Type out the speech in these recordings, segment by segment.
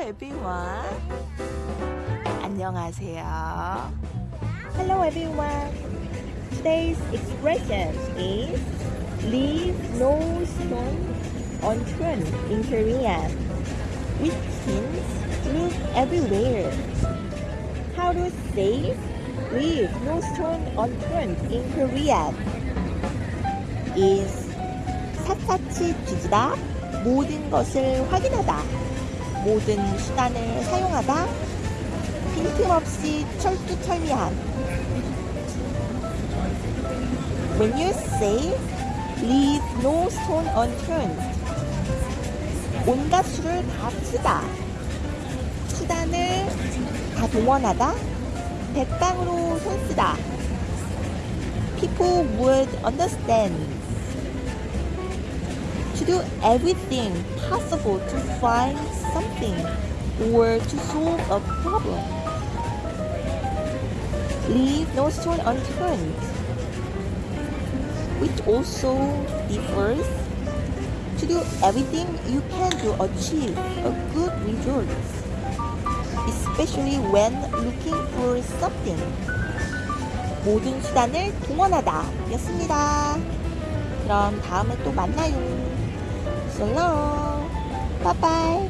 everyone. 안녕하세요. Hello everyone. Today's expression is leave no stone unturned in Korean, which means look everywhere. How to say leave no stone unturned in Korean is 샅샅이 뒤지다 모든 것을 확인하다 모든 수단을 사용하다 빈틈없이 철두철미한 When you say leave no stone unturned 온갖 수를 다 쓰다 수단을 다 동원하다 백방으로 손쓰다 People would understand to do everything possible to find something or to solve a problem. Leave no stone unturned, which also refers to do everything you can to achieve a good result, especially when looking for something. 모든 수단을 동원하다 였습니다. 그럼 다음에 또 만나요. So long. Bye bye.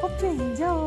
Hope you enjoy.